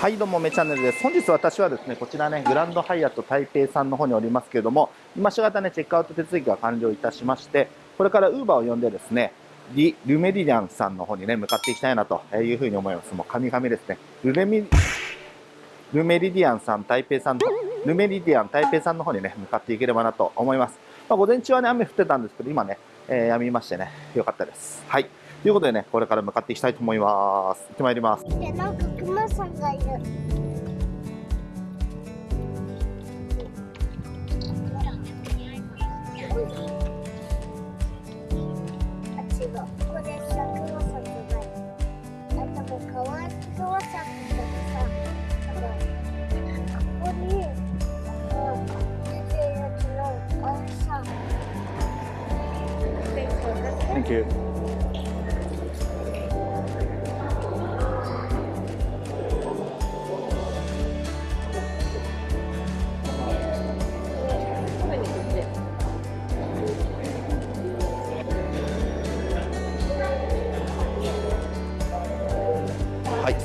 はいどうもめチャンネルです。本日私はですねこちらねグランドハイアット台北さんの方におりますけれども今しがたねチェックアウト手続きが完了いたしましてこれからウーバーを呼んでですねリルメリディアンさんの方にね向かっていきたいなというふうに思います。もう神々ですね。ルレミルメリディアンさん台北さんルメリディアン台北さんの方にね向かっていければなと思います、まあ、午前中はね雨降ってたんですけど今ね、えー、止みましてねよかったです。はい。ということでね、これから向かっていきたいと思います。行ってまいります。なんか熊さんがいる。Thank you.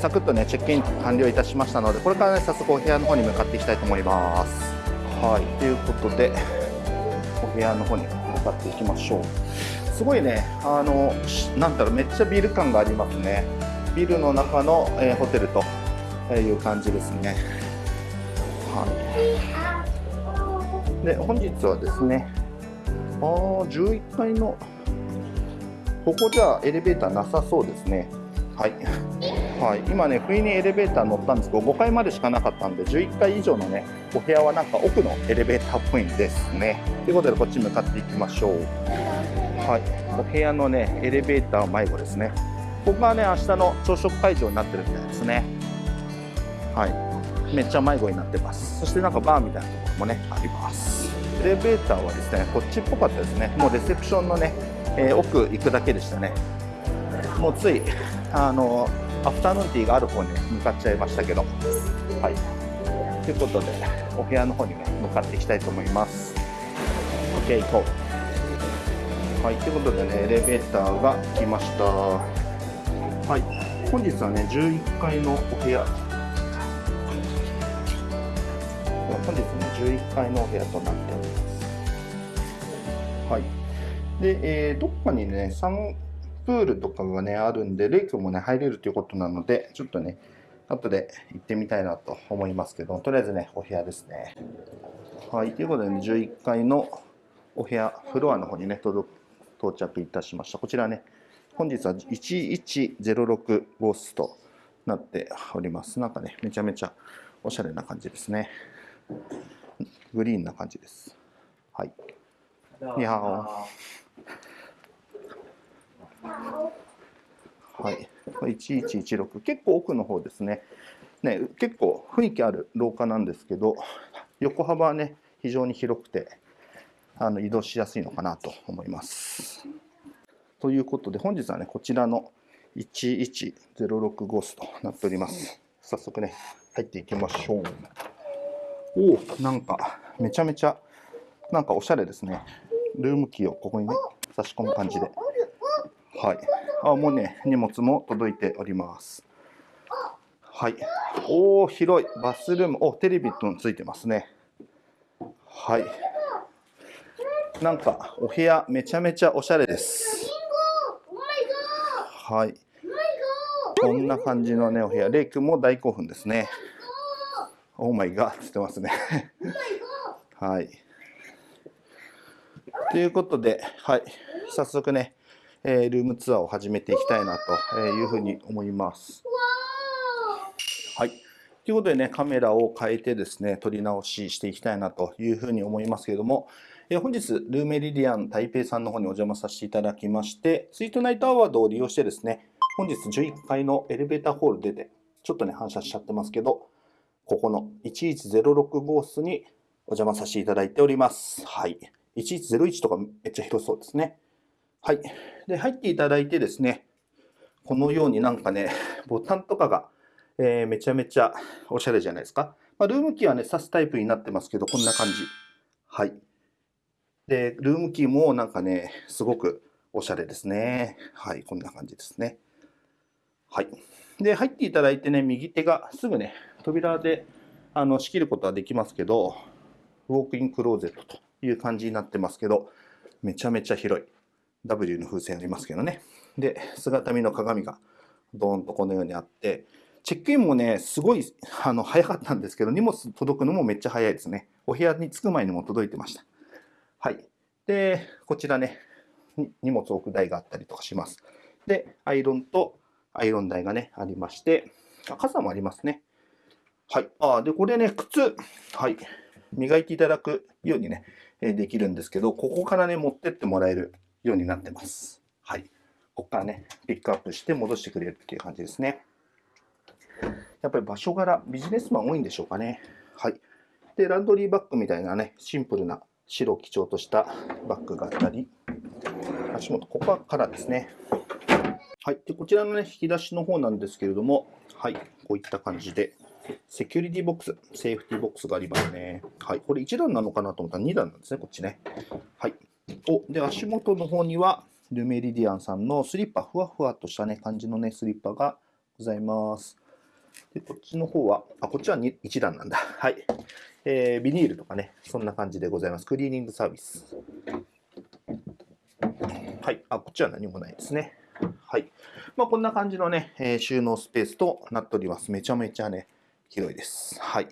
サクッとねチェックイン完了いたしましたのでこれからね早速お部屋の方に向かっていきたいと思います。はいということで お部屋の方に向かっていきましょう。すごいねあのなんだろうめっちゃビル感がありますね。ビルの中の、えー、ホテルという感じですね。はい。で本日はですねあ11階のここじゃエレベーターなさそうですね。はい、はい、今ね不意にエレベーター乗ったんですけど5階までしかなかったんで11階以上のねお部屋はなんか奥のエレベーターっぽいんですね。ということでこっち向かっていきましょう。はい。お部屋のねエレベーター迷子ですね。ここがね明日の朝食会場になってるみたいですね。はい。めっちゃ迷子になってます。そしてなんかバーみたいなところもねあります。エレベーターはですねこっちっぽかったですね。もうレセプションのね、えー、奥行くだけでしたね。もうついあのアフタヌーンティーがある方に向かっちゃいましたけど。はい。ということでお部屋の方にね向かっていきたいと思います。OK 行こう。はいということでねエレベーターが来ました。はい。本日はね11階のお部屋。本日ね11階のお部屋となっております。はい。で、えー、どっかにねプールとかがね、あるんで、レイクもね、入れるということなので、ちょっとね、後で行ってみたいなと思いますけど、とりあえずね、お部屋ですね。はい、ということで、ね、11階のお部屋、フロアの方にね、到着いたしました。こちらね、本日は1106号室となっております。なんかね、めちゃめちゃおしゃれな感じですね。グリーンな感じです。はい。にゃー。はい、1116結構奥の方ですねね結構雰囲気ある廊下なんですけど横幅はね非常に広くてあの移動しやすいのかなと思います。ということで本日はねこちらの1106号室となっております。早速ね入っていきましょう。おおなんかめちゃめちゃなんかおしゃれですね。ルームキーをここにね差し込む感じで。はい。あ、もうね、荷物も届いております。はい。おー、広い。バスルーム。お、テレビとついてますね。はい。なんか、お部屋、めちゃめちゃおしゃれです。はい。こんな感じのね、お部屋。レイ君も大興奮ですね。オーマイガーって言ってますね。はい。ということで、はい。早速ね、えルームツアーを始めていきたいなというふうに思います。はい。ということでね、カメラを変えてですね、撮り直ししていきたいなというふうに思いますけれども、え本日、ルーメリディアン台北さんの方にお邪魔させていただきまして、スイートナイトアワードを利用してですね、本日11階のエレベーターホール出て、ちょっとね、反射しちゃってますけど、ここの1106号室にお邪魔させていただいております。はい。1101とかめっちゃ広そうですね。はい。で、入っていただいてですね、このようになんかね、ボタンとかが、えー、めちゃめちゃおしゃれじゃないですか。まあ、ルームキーはね、挿すタイプになってますけど、こんな感じ。はい。で、ルームキーもなんかね、すごくおしゃれですね。はい、こんな感じですね。はい。で、入っていただいてね、右手がすぐね、扉であの仕切ることはできますけど、ウォークインクローゼットという感じになってますけど、めちゃめちゃ広い。W の風船ありますけどね。で、姿見の鏡がドーンとこのようにあって、チェックインもね、すごいあの早かったんですけど、荷物届くのもめっちゃ早いですね。お部屋に着く前にも届いてました。はい。で、こちらね、荷物置く台があったりとかします。で、アイロンとアイロン台がね、ありまして、傘もありますね。はい。あ、で、これね、靴。はい。磨いていただくようにね、できるんですけど、ここからね、持ってってもらえるようになってます。はい。ここからね、ピックアップして戻してくれるっていう感じですね。やっぱり場所柄、ビジネスマン多いんでしょうかね。はい。で、ランドリーバッグみたいなね、シンプルな白を基調としたバッグがあったり、足元、ここはカラーですね。はい。で、こちらのね、引き出しの方なんですけれども、はい。こういった感じで、セキュリティボックス、セーフティボックスがありますね。はい。これ1段なのかなと思ったら2段なんですね、こっちね。はい。お、で、足元の方には、 Le Méridien さんのスリッパ、ふわふわとしたね、感じのね、スリッパがございます。で、こっちの方は、あ、こっちは1段なんだ。はい。えー、ビニールとかね、そんな感じでございます。クリーニングサービス。はい。あ、こっちは何もないですね。はい。まあ、こんな感じのね、えー、収納スペースとなっております。めちゃめちゃね、広いです。はい。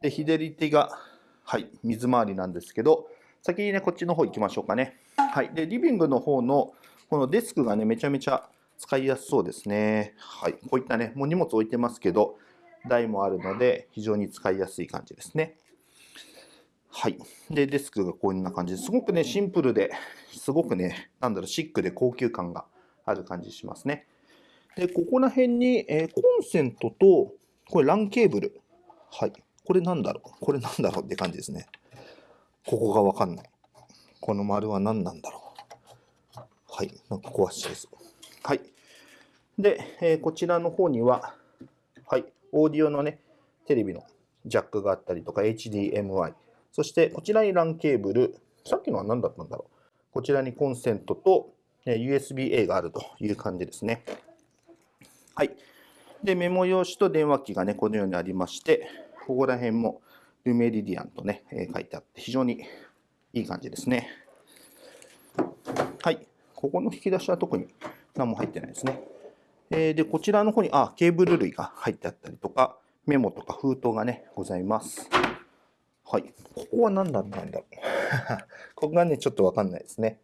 で、左手が、はい、水回りなんですけど、先にね、こっちの方行きましょうかね。はい。で、リビングの方の、このデスクがね、めちゃめちゃ使いやすそうですね。はい。こういったね、もう荷物置いてますけど、台もあるので、非常に使いやすい感じですね。はい。で、デスクがこんな感じですごくね、シンプルで、すごくね、なんだろう、シックで高級感がある感じしますね。で、ここら辺に、えー、コンセントと、これ LAN ケーブル。はい。これなんだろうこれなんだろうって感じですね。ここがわかんない。この丸は何なんだろうはい。なんか詳しいです。はい。で、えー、こちらの方には、はい。オーディオのね、テレビのジャックがあったりとか、HDMI。そして、こちらに LAN ケーブル。さっきのは何だったんだろうこちらにコンセントとえ USB-A があるという感じですね。はい。で、メモ用紙と電話機がね、このようにありまして、ここら辺もルメリディアンとね、え書いてあって、非常にいい感じですね。はい。ここの引き出しは特に何も入ってないですね。えー、で、こちらの方に、あ、ケーブル類が入ってあったりとか、メモとか封筒がね、ございます。はい。ここは何だったんだろう。ここがね、ちょっとわかんないですね。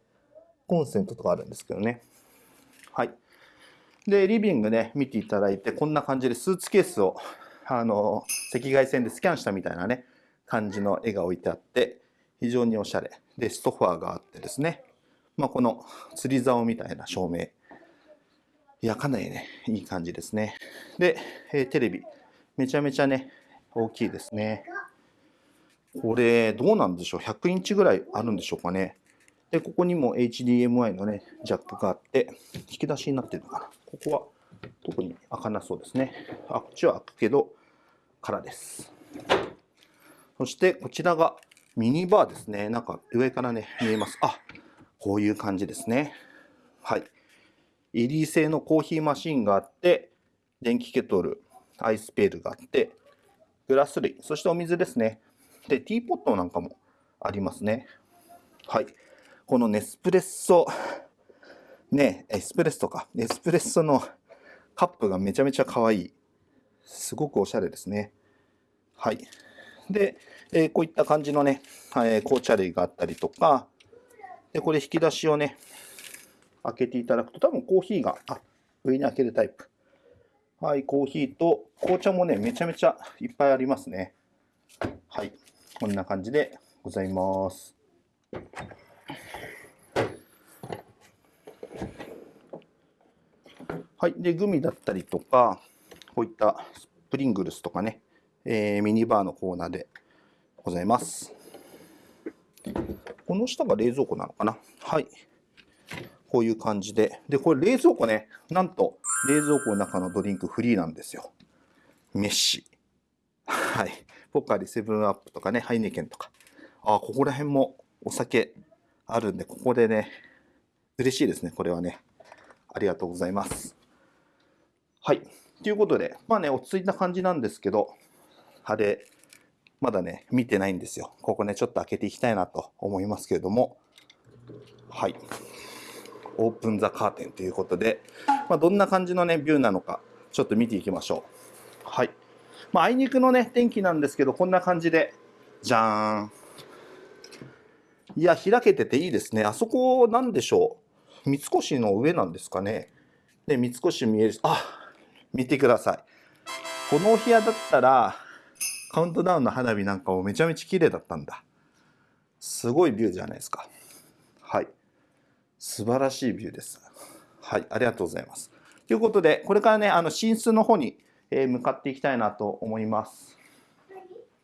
コンセントとかあるんですけどね。はい。で、リビングね、見ていただいて、こんな感じでスーツケースを、あの、赤外線でスキャンしたみたいなね、感じの絵が置いてあって、非常におしゃれ。で、ソファーがあってですね、まあ、この釣り竿みたいな照明。いや、かなりね、いい感じですね。で、えー、テレビ。めちゃめちゃね、大きいですね。これ、どうなんでしょう ?100 インチぐらいあるんでしょうかね。で、ここにも HDMI のね、ジャックがあって、引き出しになってるのかな。ここは特に開かなそうですね。あ、こっちは開くけど、空です。そしてこちらがミニバーですね。なんか上からね、見えます。あ、こういう感じですね。はい。イリー製のコーヒーマシンがあって、電気ケトル、アイスペールがあって、グラス類、そしてお水ですね。で、ティーポットなんかもありますね。はい。このネスプレッソね、エスプレッソか。エスプレッソのカップがめちゃめちゃ可愛い。すごくおしゃれですね。はい。で、えー、こういった感じのね、えー、紅茶類があったりとか、で、これ引き出しをね、開けていただくと、多分コーヒーが、あ、上に開けるタイプ。はい、コーヒーと紅茶もね、めちゃめちゃいっぱいありますね。はい、こんな感じでございます。はい。で、グミだったりとか、こういったスプリングルスとかね、えー、ミニバーのコーナーでございます。この下が冷蔵庫なのかな？はい。こういう感じで。で、これ冷蔵庫ね、なんと冷蔵庫の中のドリンクフリーなんですよ。メッシ。はい。ポカリセブンアップとかね、ハイネケンとか。あ、ここら辺もお酒あるんで、ここでね、嬉しいですね、これはね。ありがとうございます。はい。ということで、まあね、落ち着いた感じなんですけど、派手、まだね、見てないんですよ。ここね、ちょっと開けていきたいなと思いますけれども、はい。オープンザカーテンということで、まあ、どんな感じのね、ビューなのか、ちょっと見ていきましょう。はい。まあ、あいにくのね、天気なんですけど、こんな感じで、じゃーん。いや、開けてていいですね。あそこ、なんでしょう。三越の上なんですかね。で、三越見える。あ、見てください。このお部屋だったら、カウントダウンの花火なんかもめちゃめちゃ綺麗だったんだ。すごいビューじゃないですか。はい。素晴らしいビューです。はい、ありがとうございます。ということで、これからね、あの寝室の方にえ向かっていきたいなと思います。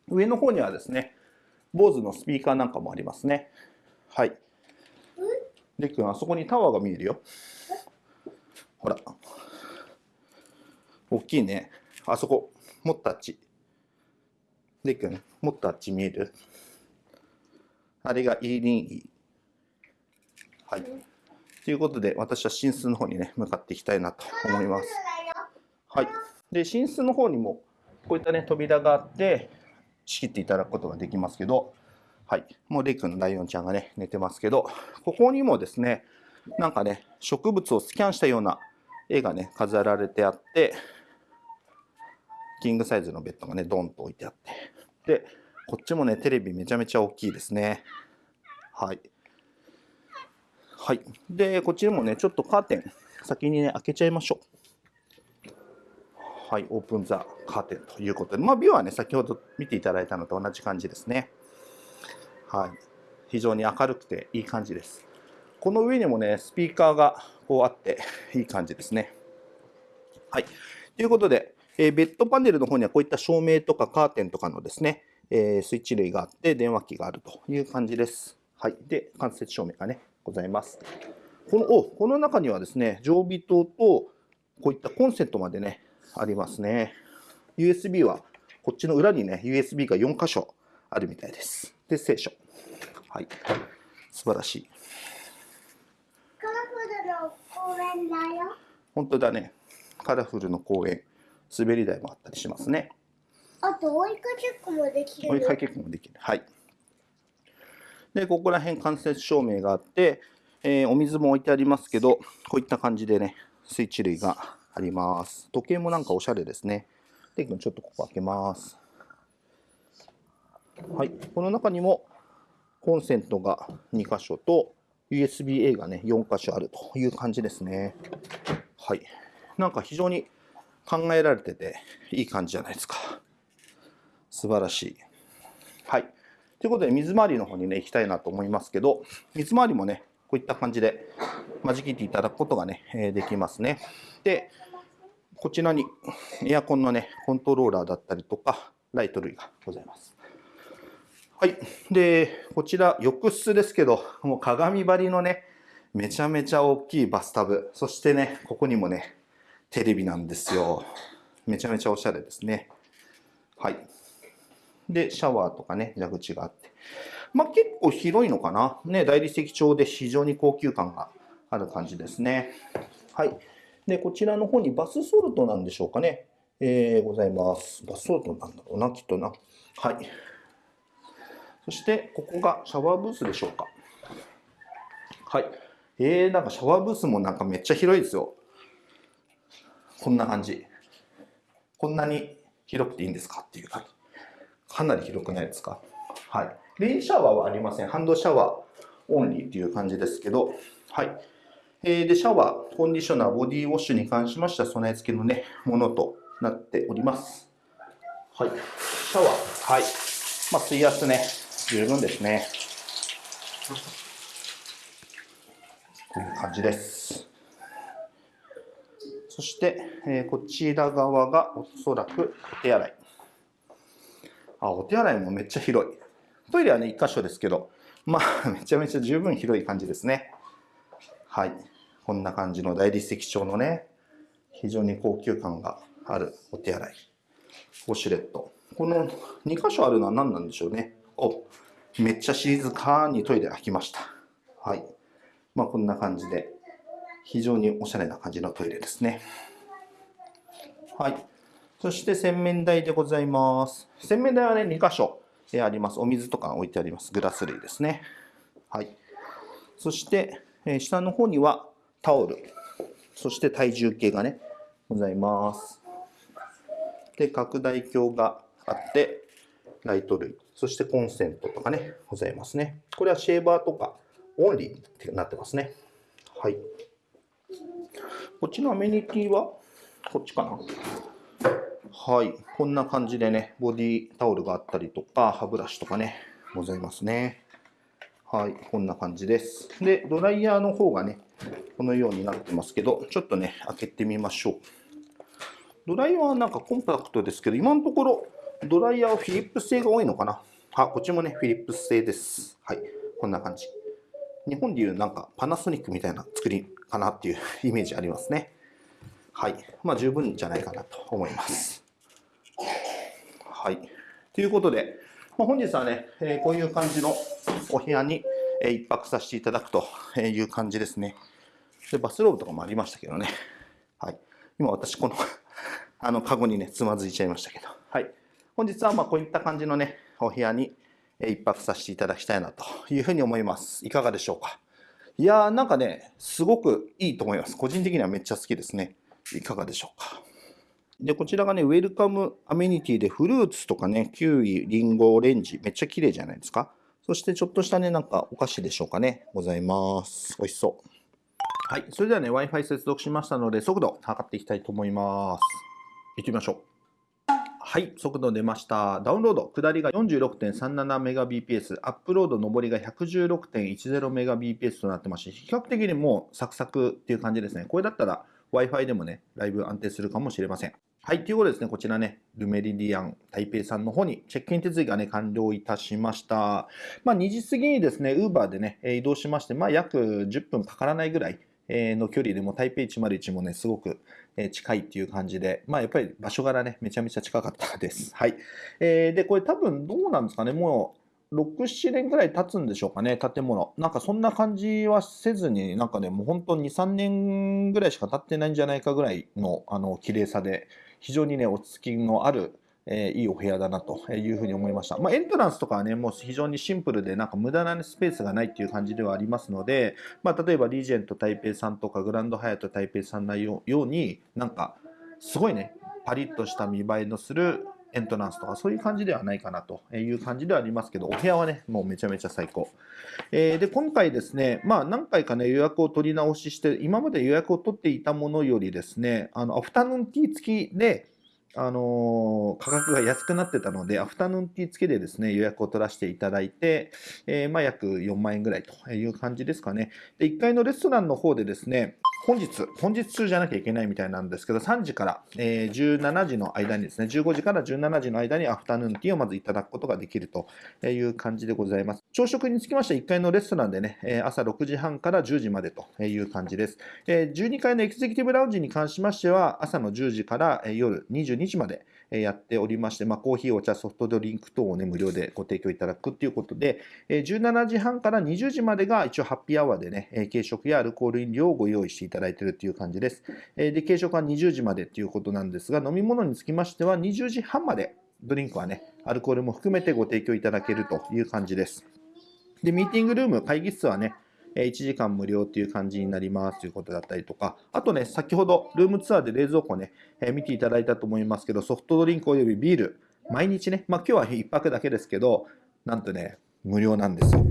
上の方にはですね、坊主のスピーカーなんかもありますね。はい。でくん、あそこにタワーが見えるよ。ほら。大きいね。あそこ、もっとあっち。でくん、もっとあっち見える？あれがイーリンイ。はい。ということで、私は寝室の方にね、向かっていきたいなと思います。はい。で、寝室の方にも、こういったね、扉があって、仕切っていただくことができますけど、はい。もうレイ君のライオンちゃんがね、寝てますけど、ここにもですね、なんかね、植物をスキャンしたような絵がね、飾られてあって、キングサイズのベッドがね、ドンと置いてあって。で、こっちもね、テレビめちゃめちゃ大きいですね。はい。はい。で、こっちもね、ちょっとカーテン、先にね、開けちゃいましょう。はい、オープンザカーテンということで、まあ、ビューはね、先ほど見ていただいたのと同じ感じですね。はい。非常に明るくていい感じです。この上にもね、スピーカーがこうあって、いい感じですね。はい。ということで、えー、ベッドパネルの方にはこういった照明とかカーテンとかのですね、えー、スイッチ類があって、電話機があるという感じです。はい。で、間接照明がね、ございます。このおこの中にはですね、常備灯とこういったコンセントまでね、ありますね。USB はこっちの裏にね、USB が4箇所あるみたいです。で、聖書。はい。素晴らしい。カラフルの公園だよ。本当だね。カラフルの公園、滑り台もあったりしますね。あと追いかけっこもできる。追いかけっこもできる。はい。で、ここら辺間接照明があって、えー、お水も置いてありますけど、こういった感じでね、スイッチ類があります。時計もなんかおしゃれですね。で、ちょっとここ開けます。はい。この中にもコンセントが2箇所と USB-A がね、4箇所あるという感じですね。はい。なんか非常に考えられてていい感じじゃないですか。素晴らしい。はい。ということで、水回りの方にね、行きたいなと思いますけど、水回りもね、こういった感じで、間仕切っていただくことがね、えできますね。で、こちらにエアコンのね、コントローラーだったりとか、ライト類がございます。はい。で、こちら、浴室ですけど、もう鏡張りのね、めちゃめちゃ大きいバスタブ。そしてね、ここにもね、テレビなんですよ。めちゃめちゃおしゃれですね。はい。で、シャワーとかね、蛇口があって。まあ、結構広いのかな。ね、大理石調で非常に高級感がある感じですね。はい。で、こちらの方にバスソルトなんでしょうかね。えー、ございます。バスソルトなんだろうな、きっとな。はい。そして、ここがシャワーブースでしょうか。はい。えー、なんかシャワーブースもなんかめっちゃ広いですよ。こんな感じ。こんなに広くていいんですか？っていう感じ。かなり広くないですか？はい。レインシャワーはありません。ハンドシャワーオンリーっていう感じですけど、はい。えー、で、シャワー、コンディショナー、ボディウォッシュに関しましては備え付けのね、ものとなっております。はい。シャワー、はい。まあ、水圧ね、十分ですね。こういう感じです。そして、え、こちら側がおそらくお手洗い。あ、お手洗いもめっちゃ広い。トイレはね、1箇所ですけど、まあ、めちゃめちゃ十分広い感じですね。はい。こんな感じの大理石調のね、非常に高級感があるお手洗い。ウォシュレット。この2箇所あるのは何なんでしょうね。お、めっちゃ静かにトイレ開きました。はい。まあ、こんな感じで、非常におしゃれな感じのトイレですね。はい。そして洗面台でございます。洗面台はね、2箇所えあります。お水とか置いてあります。グラス類ですね。はい。そして、え下の方にはタオル、そして体重計がね、ございます。で、拡大鏡があって、ライト類、そしてコンセントとかね、ございますね。これはシェーバーとかオンリーってなってますね。はい。こっちのアメニティはこっちかなはい。こんな感じでね、ボディタオルがあったりとか、歯ブラシとかね、ございますね。はい。こんな感じです。で、ドライヤーの方がね、このようになってますけど、ちょっとね、開けてみましょう。ドライヤーはなんかコンパクトですけど、今のところ、ドライヤーはフィリップス製が多いのかなあ、こっちもね、フィリップス製です。はい。こんな感じ。日本でいうなんかパナソニックみたいな作りかなっていうイメージありますね。はい。まあ十分じゃないかなと思います。はい。ということで、まあ、本日はね、えーこういう感じのお部屋に、えー一泊させていただくという感じですね。で、バスローブとかもありましたけどね。はい。今私このあの、カゴにね、つまずいちゃいましたけど。はい。本日はまあこういった感じのね、お部屋に一泊させていただきたいなというふうに思います。いかがでしょうか？いやーなんかね、すごくいいと思います。個人的にはめっちゃ好きですね。いかがでしょうか？で、こちらがね、ウェルカムアメニティでフルーツとかね、キウイ、リンゴ、オレンジ、めっちゃ綺麗じゃないですか？そしてちょっとしたね、なんかお菓子でしょうかね？ございます。美味しそう。はい。それではね、Wi-Fi 接続しましたので、速度測っていきたいと思います。行ってみましょう。はい、速度出ました。ダウンロード、下りが 46.37Mbps、アップロード、上りが 116.10Mbps となってますし、比較的にもうサクサクっていう感じですね。これだったら Wi-Fi でもね、だいぶ安定するかもしれません。はい、ということでですね、こちらね、ルメリディアン台北さんの方にチェックイン手続きがね、完了いたしました。まあ、2時過ぎにですね、ウーバーでね、移動しまして、まあ、約10分かからないぐらいの距離でも台北101もね、すごくえー近いっていう感じで、まあやっぱり場所柄ね、めちゃめちゃ近かったです。はい。えーで、これ多分どうなんですかね、もう6、7年ぐらい経つんでしょうかね、建物。なんかそんな感じはせずに、なんかね、もう本当2、3年ぐらいしか経ってないんじゃないかぐらいの、あの、綺麗さで、非常にね、落ち着きのある、えーいいお部屋だなというふうに思いました。まあ、エントランスとかはね、もう非常にシンプルで、なんか無駄なスペースがないっていう感じではありますので、まあ、例えばリージェント台北さんとかグランドハヤト台北さんのように、なんか、すごいね、パリッとした見栄えのするエントランスとか、そういう感じではないかなという感じではありますけど、お部屋はね、もうめちゃめちゃ最高。えーで、今回ですね、まあ何回かね、予約を取り直しして、今まで予約を取っていたものよりですね、あの、アフタヌーンティー付きで、あの価格が安くなってたので、アフタヌーンティー付きでですね、予約を取らせていただいて、えーまあ約4万円ぐらいという感じですかね。で、1階のレストランの方でですね、本日、本日中じゃなきゃいけないみたいなんですけど、3時から、えー17時の間にですね、15時から17時の間にアフタヌーンティーをまずいただくことができるという感じでございます。朝食につきましては1階のレストランでね、朝6時半から10時までという感じです。12階のエキゼクティブラウンジに関しましては、朝の10時から夜22時までやっておりまして、まあ、コーヒー、お茶、ソフトドリンク等をね、無料でご提供いただくということで、17時半から20時までが一応ハッピーアワーでね、軽食やアルコール飲料をご用意していただいているという感じです。で、軽食は20時までということなんですが、飲み物につきましては20時半までドリンクはね、アルコールも含めてご提供いただけるという感じです。で、ミーティングルーム、会議室はね、1時間無料という感じになりますということだったりとか、あとね、先ほどルームツアーで冷蔵庫ね、え見ていただいたと思いますけど、ソフトドリンクおよびビール、毎日ね、まあ今日は1泊だけですけど、なんとね、無料なんですよ。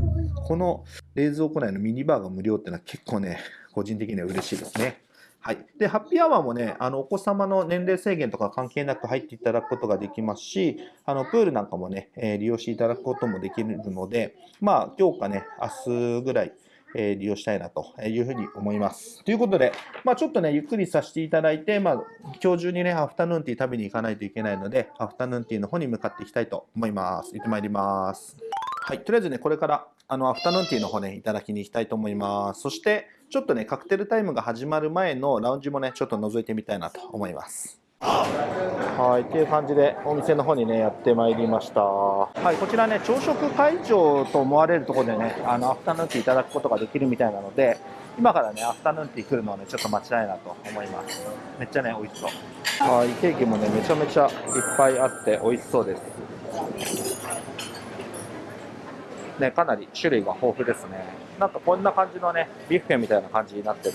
この冷蔵庫内のミニバーが無料っていうのは結構ね、個人的には嬉しいですね。はい。で、ハッピーアワーもね、あの、お子様の年齢制限とか関係なく入っていただくことができますし、あの、プールなんかもね、えー利用していただくこともできるので、まあ、今日かね、明日ぐらい、えー利用したいなというふうに思います。ということで、まあ、ちょっとね、ゆっくりさせていただいて、まあ、今日中にね、アフタヌーンティー食べに行かないといけないので、アフタヌーンティーの方に向かっていきたいと思います。行ってまいります。はい、とりあえずね、これから、あの、アフタヌーンティーの方ね、いただきに行きたいと思います。そして、ちょっとね、カクテルタイムが始まる前のラウンジもね、ちょっと覗いてみたいなと思います。はい、っていう感じでお店の方にねやってまいりました。はい、こちらね朝食会場と思われるところでねあのアフタヌーンティーいただくことができるみたいなので、今からねアフタヌーンティー来るのをねちょっと待ちたいなと思います。めっちゃね美味しそう。はい、ケーキもねめちゃめちゃいっぱいあって美味しそうです。ねかなり種類が豊富ですね。なんかこんな感じのねビュッフェみたいな感じになってる。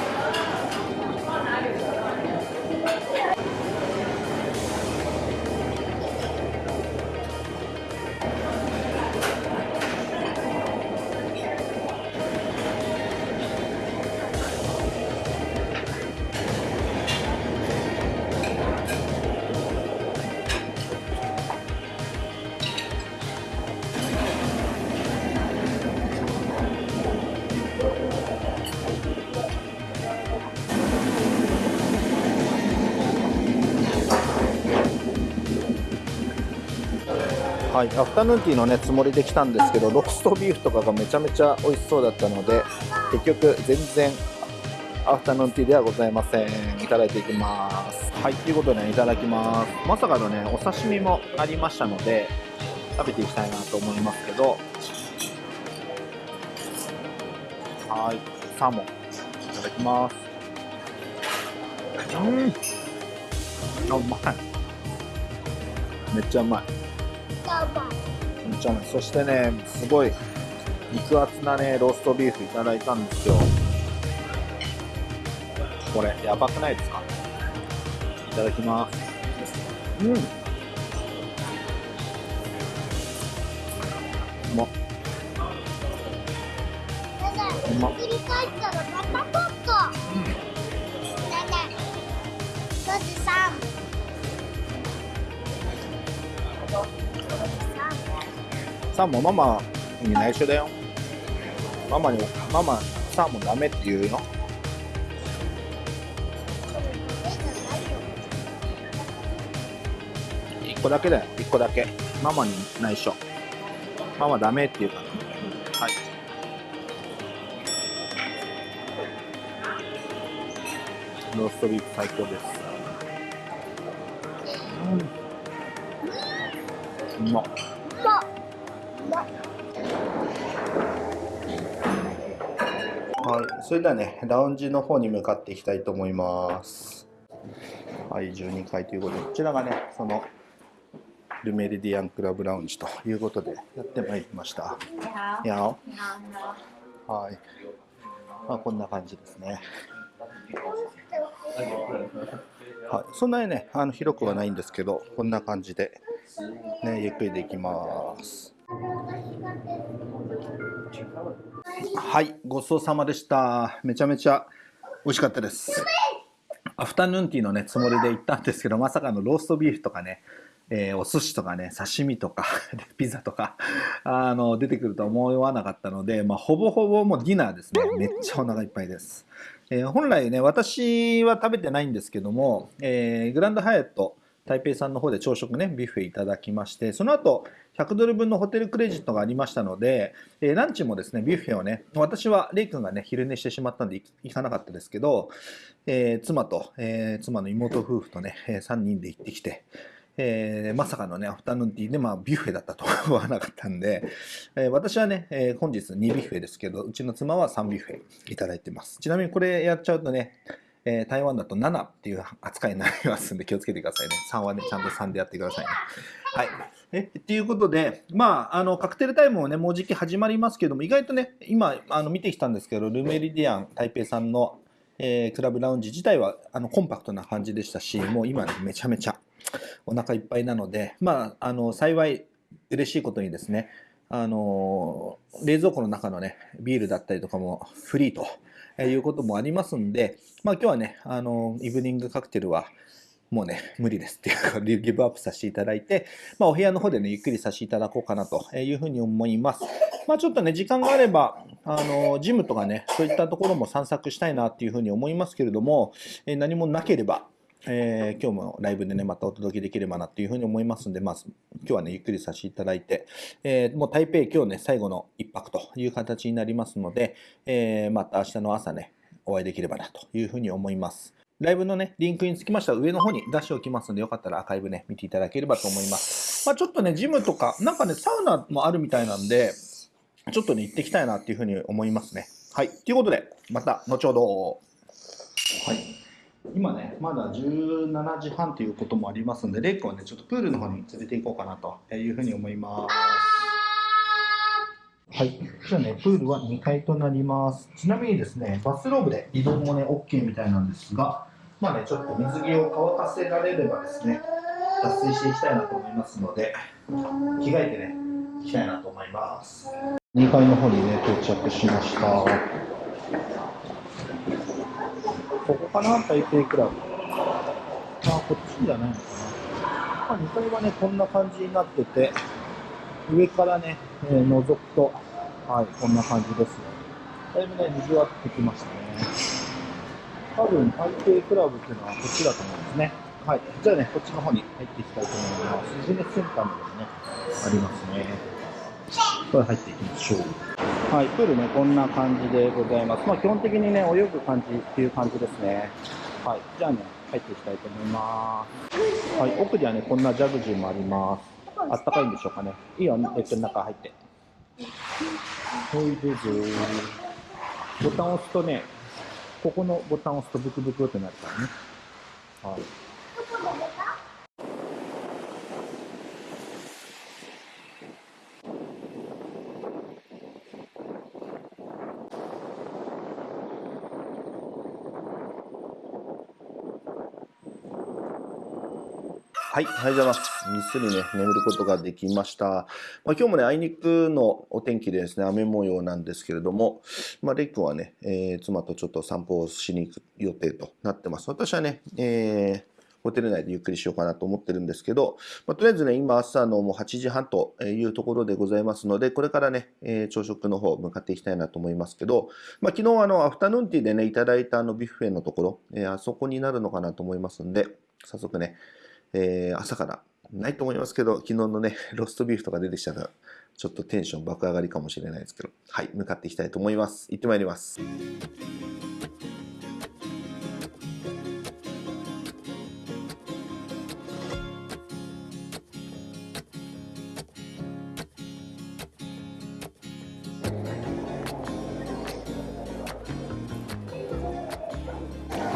はい、アフタヌーンティーのねつもりで来たんですけどローストビーフとかがめちゃめちゃ美味しそうだったので結局全然アフタヌーンティーではございません。いただいていきます。はいということでねいただきます。まさかのねお刺身もありましたので食べていきたいなと思いますけど。はいサーモン。いただきます。うん。あうまい。めっちゃうまい。ちゃめそしてねすごい肉厚なねローストビーフいただいたんですよ。これやばくないですか？いただきます。うん。うまっ。うまっ。りたらッうん。ね5時3サーモンママに内緒だよ。ママにママサーモンダメって言うよ1個だけだよ。1個だけ。ママに内緒。ママダメって言うから。はい。ローストビーフ最高です。うまっはい、それではね、ラウンジの方に向かっていきたいと思います。はい、12階ということで、こちらがね、そのルメリディアンクラブラウンジということでやってまいりました。やおはい。まあ、こんな感じですね。はい、そんなにね、あの広くはないんですけど、こんな感じで、ね、ゆっくりできます。はい、ごちそうさまでした。めちゃめちゃ美味しかったです。アフタヌーンティーのね、つもりで行ったんですけど、まさかのローストビーフとかね、えーお寿司とかね、刺身とか、ピザとか、あの、出てくるとは思わなかったので、まあ、ほぼほぼもうディナーですね。めっちゃお腹いっぱいです。えー本来ね、私は食べてないんですけども、えーグランドハイアット台北さんの方で朝食ね、ビュッフェいただきまして、その後、100ドル分のホテルクレジットがありましたので、えーランチもですね、ビュッフェをね、私はレイ君がね、昼寝してしまったんで行かなかったですけど、えー妻と、えー妻の妹夫婦とね、3人で行ってきて、えーまさかのね、アフタヌーンティーで、まあ、ビュッフェだったとは思わなかったんで、えー私はね、えー本日2ビュッフェですけど、うちの妻は3ビュッフェいただいてます。ちなみにこれやっちゃうとね、えー台湾だと7っていう扱いになりますんで気をつけてくださいね。3はね、ちゃんと3でやってくださいね。はい。えっていうことで、まあ、あの、カクテルタイムもね、もうじき始まりますけども、意外とね、今、あの、見てきたんですけど、ルメリディアン台北さんの、えークラブラウンジ自体は、あの、コンパクトな感じでしたし、もう今ね、めちゃめちゃお腹いっぱいなので、まあ、あの、幸い、嬉しいことにですね、あの冷蔵庫の中のね、ビールだったりとかもフリーということもありますんで、まあ今日はね、あのイブニングカクテルはもうね、無理ですっていうか、ギブアップさせていただいて、まあお部屋の方でね、ゆっくりさせていただこうかなというふうに思います。まあちょっとね、時間があれば、あのジムとかね、そういったところも散策したいなっていうふうに思いますけれども、え何もなければ、えー今日もライブでね、またお届けできればなというふうに思いますんで、まあ、今日はね、ゆっくりさせていただいて、えーもう台北今日ね、最後の一泊という形になりますので、えーまた明日の朝ね、お会いできればなというふうに思います。ライブのね、リンクにつきましては上の方に出しておきますので、よかったらアーカイブね、見ていただければと思います。まあちょっとね、ジムとか、なんかね、サウナもあるみたいなんで、ちょっとね、行ってきたいなっていうふうに思いますね。はい。ということで、また後ほど。はい。今ね、まだ17時半ということもありますので、レイ君はね、ちょっとプールの方に連れて行こうかなというふうに思います。はい。じゃあね、プールは2階となります。ちなみにですね、バスローブで移動もね、OK みたいなんですが、まあね、ちょっと水着を乾かせられればですね、脱水していきたいなと思いますので、着替えてね、行きたいなと思います。2階の方にね、到着しました。ここかな、台北クラブ。あ、こっちじゃないのかな。まあ、2階はね、こんな感じになってて、上からね、えー覗くと、はい、こんな感じですね。だいぶね、賑わってきましたね。多分、台北クラブっていうのはこっちだと思うんですね。はい。じゃあね、こっちの方に入っていきたいと思います。ビジネスセンターまでもね、ありますね。これ入っていきましょう。はい、プールね、こんな感じでございます。まあ、基本的にね、泳ぐ感じっていう感じですね。はい。じゃあね、入っていきたいと思います。はい、奥にはね、こんなジャグジーもあります。あったかいんでしょうかね。いいよ、えっと、中入って。ほい、どうぞ。ボタンを押すとね、ここのボタンを押すとブクブクってなるからね。はい。はい、おはようございます。ぐっすりね、眠ることができました。まあ、今日もね、あいにくのお天気でですね、雨模様なんですけれども、まあ、レイ君はね、えー妻とちょっと散歩をしに行く予定となってます。私はね、えーホテル内でゆっくりしようかなと思ってるんですけど、まあ、とりあえずね、今朝のもう8時半というところでございますので、これからね、えー朝食の方向かっていきたいなと思いますけど、まあ、昨日あの、アフタヌーンティーでね、いただいたあのビュッフェのところ、えあそこになるのかなと思いますんで、早速ね、えー朝からないと思いますけど、昨日のね、ロストビーフとか出てきたら、ちょっとテンション爆上がりかもしれないですけど、はい、向かっていきたいと思います。行ってまいります。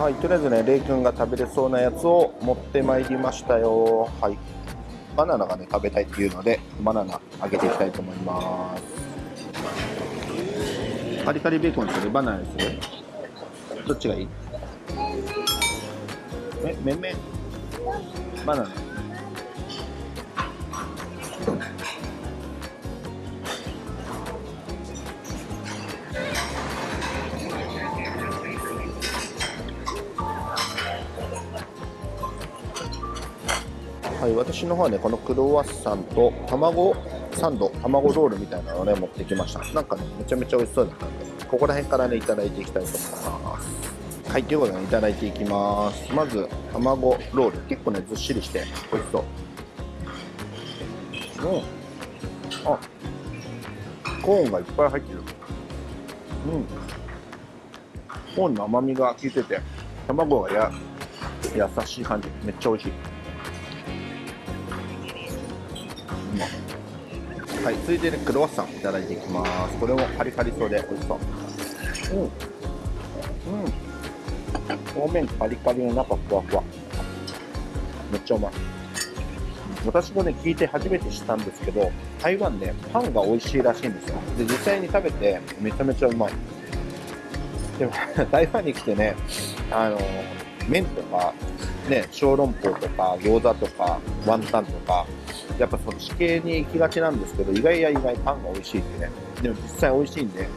はい、とりあえずね、レイ君が食べれそうなやつを持ってまいりましたよ。はい。バナナがね、食べたいっていうので、バナナあげていきたいと思います。カリカリベーコンにするバナナにするどっちがいい？え、めんめん？バナナ。はい、私の方はね、このクロワッサンと卵サンド、卵ロールみたいなのをね、持ってきました。なんかね、めちゃめちゃ美味しそうだったんで、ここら辺からね、いただいていきたいと思います。はい、ということでね、いただいていきます。まず、卵ロール。結構ね、ずっしりして美味しそう。うん。あ、コーンがいっぱい入ってる。うん。コーンの甘みが効いてて、卵がや優しい感じ。めっちゃ美味しい。はい、続いてね、クロワッサンいただいていきます。これもカリカリそうで美味しそう。うん。うん。表面カリカリの中ふわふわ。めっちゃうまい。私もね、聞いて初めて知ったんですけど、台湾でパンが美味しいらしいんですよ。で、実際に食べてめちゃめちゃうまい。でも、台湾に来てね、あの、麺とか、ね、小籠包とか、餃子とか、ワンタンとか、やっぱそっち系に行きがちなんですけど、意外や意外パンが美味しいってね。でも実際美味しいんで、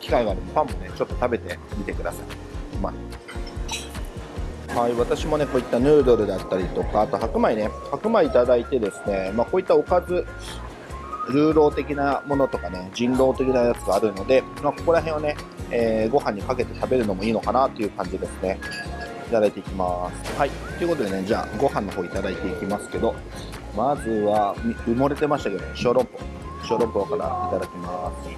機会があればパンもね、ちょっと食べてみてください。うまい。はい、私もね、こういったヌードルだったりとか、あと白米ね、白米いただいてですね、まあこういったおかず、ルーロー的なものとかね、人狼的なやつがあるので、まあここら辺をね、えーご飯にかけて食べるのもいいのかなという感じですね。いただいていきます。はい。ということでね、じゃあ、ご飯の方いただいていきますけど、まずは、埋もれてましたけど、小籠包。小籠包からいただきます。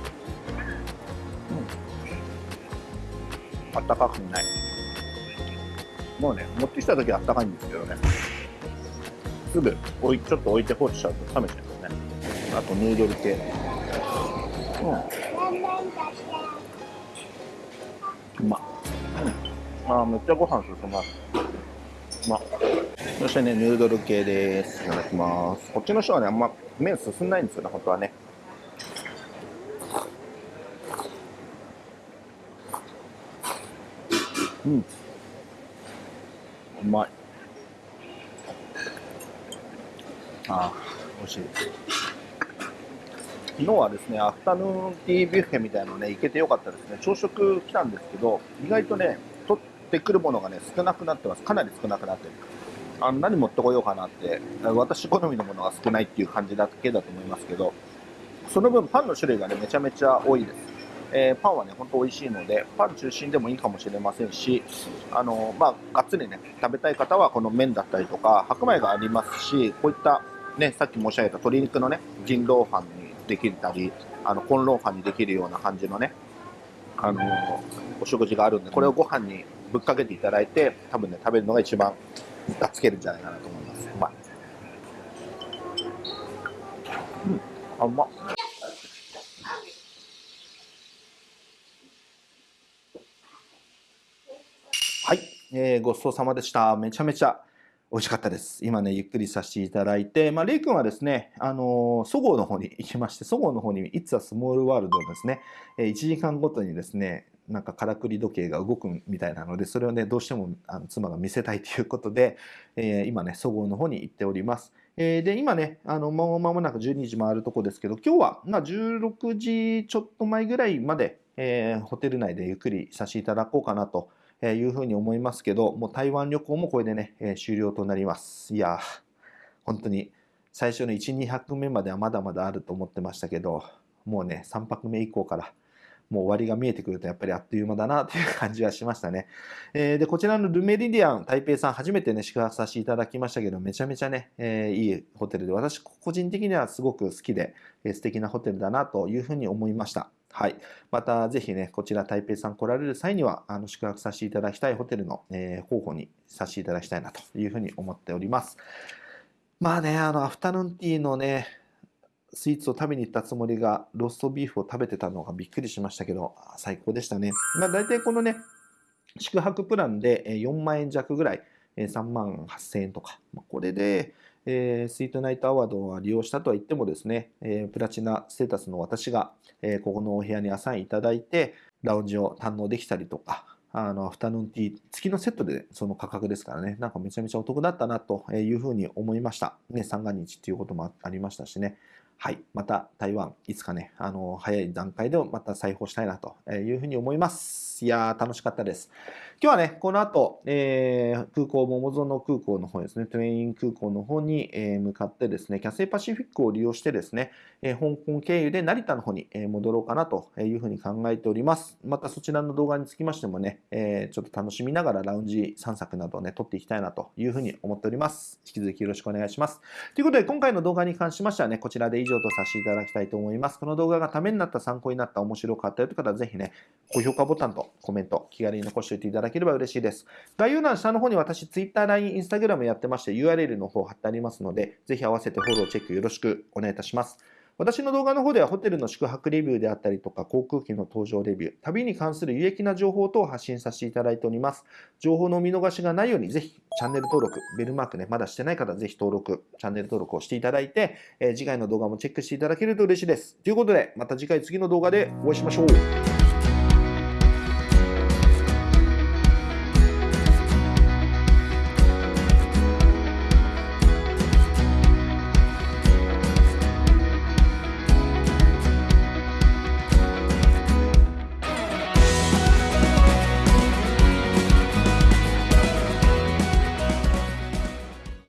うん。あったかくない。もうね、持ってきた時はあったかいんですけどね。すぐ置い、ちょっと置いて放置しちゃうと冷めちゃいますね。あと、ヌードル系。うん。うまっ。うん。あめっちゃご飯進ます。まっ。そしてね、ヌードル系です。いただきます。こっちの人はね、あんま麺進んないんですよね、本当はね。うん。うまい。あー、美味しい。昨日はですね、アフタヌーンティービュッフェみたいなのね、行けてよかったですね。朝食来たんですけど、意外とね、ってくるものがね、少なくなってます。かなり少なくなってる。あの何持ってこようかなって、私好みのものが少ないっていう感じだけだと思いますけど、その分パンの種類がね、めちゃめちゃ多いです。えーパンはね、ほんと美味しいので、パン中心でもいいかもしれませんし、あの、まあ、がっつりね、食べたい方はこの麺だったりとか、白米がありますし、こういったね、さっき申し上げた鶏肉のね、人狼飯にできたり、あの、コンロー飯にできるような感じのね、あの、お食事があるんで、これをご飯にぶっかけていただいて、多分ね、食べるのが一番がつけるんじゃないかなと思います。うまい。うん、あ、うまっ。はい、えーごちそうさまでした。めちゃめちゃ美味しかったです。今ね、ゆっくりさせていただいて、まあ、レイ君はですね、あのーそごうの方に行きまして、そごうの方に、It's a Small World のですね、えー1時間ごとにですね、なんかからくり時計が動くみたいなので、それをね、どうしてもあの妻が見せたいということで、えー今ね、そごうの方に行っております。えーで、今ね、あの、もう間もなく12時回るとこですけど、今日は、まあ、16時ちょっと前ぐらいまで、えーホテル内でゆっくりさせていただこうかなというふうに思いますけど、もう台湾旅行もこれでね、え終了となります。いやー、本当に最初の1、2泊目まではまだまだあると思ってましたけど、もうね、3泊目以降から、もう終わりが見えてくるとやっぱりあっという間だなという感じはしましたね。えーで、こちらのルメリディアン台北さん初めてね、宿泊させていただきましたけど、めちゃめちゃね、えーいいホテルで、私個人的にはすごく好きで、えー素敵なホテルだなというふうに思いました。はい。またぜひね、こちら台北さん来られる際には、あの宿泊させていただきたいホテルの、えー候補にさせていただきたいなというふうに思っております。まあね、あの、アフタヌーンティーのね、スイーツを食べに行ったつもりが、ローストビーフを食べてたのがびっくりしましたけど、最高でしたね。まあ大体このね、宿泊プランで4万円弱ぐらい、3万8000円とか、これで、えースイートナイトアワードは利用したとは言ってもですね、えープラチナステータスの私が、えーここのお部屋にアサインいただいて、ラウンジを堪能できたりとか、あの、アフタヌーンティー付きのセットでその価格ですからね、なんかめちゃめちゃお得だったなというふうに思いました。ね、三が日っていうこともありましたしね。はい。また台湾、いつかね、あの、早い段階でまた再訪したいなというふうに思います。いやー、楽しかったです。今日はね、この後、えー空港、桃園空港の方ですね、トレイン空港の方に、えー向かってですね、キャセイパシフィックを利用してですね、え香港経由で成田の方に戻ろうかなというふうに考えております。またそちらの動画につきましてもね、えちょっと楽しみながらラウンジ散策などをね、撮っていきたいなというふうに思っております。引き続きよろしくお願いします。ということで、今回の動画に関しましてはね、こちらで以上とさせていただきたいと思います。この動画がためになった、参考になった、面白かったよという方は、ぜひね、高評価ボタンとコメント、気軽に残しておいていただければ嬉しいです。概要欄下の方に私、Twitter、LINE、Instagram やってまして、URL の方貼ってありますので、ぜひ合わせてフォロー、チェックよろしくお願いいたします。私の動画の方ではホテルの宿泊レビューであったりとか航空機の搭乗レビュー、旅に関する有益な情報等を発信させていただいております。情報の見逃しがないようにぜひチャンネル登録、ベルマークね、まだしてない方はぜひ登録、チャンネル登録をしていただいて、えー次回の動画もチェックしていただけると嬉しいです。ということで、また次回次の動画でお会いしましょう。